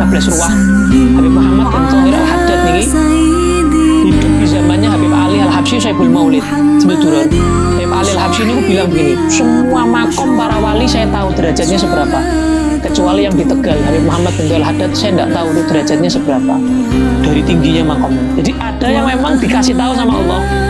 Ruah. Habib Muhammad bin Thahir Al-Haddad nih. hidup di zamannya Habib Ali Al-Habsyi Saibul Maulid. Sebetulnya Habib Ali Al-Habsyi ini bilang begini semua makom para wali saya tahu derajatnya seberapa. Kecuali yang di Tegal Habib Muhammad bin Thahir Al-Haddad saya tidak tahu itu derajatnya seberapa. Dari tingginya makom jadi ada yang memang dikasih tahu sama Allah.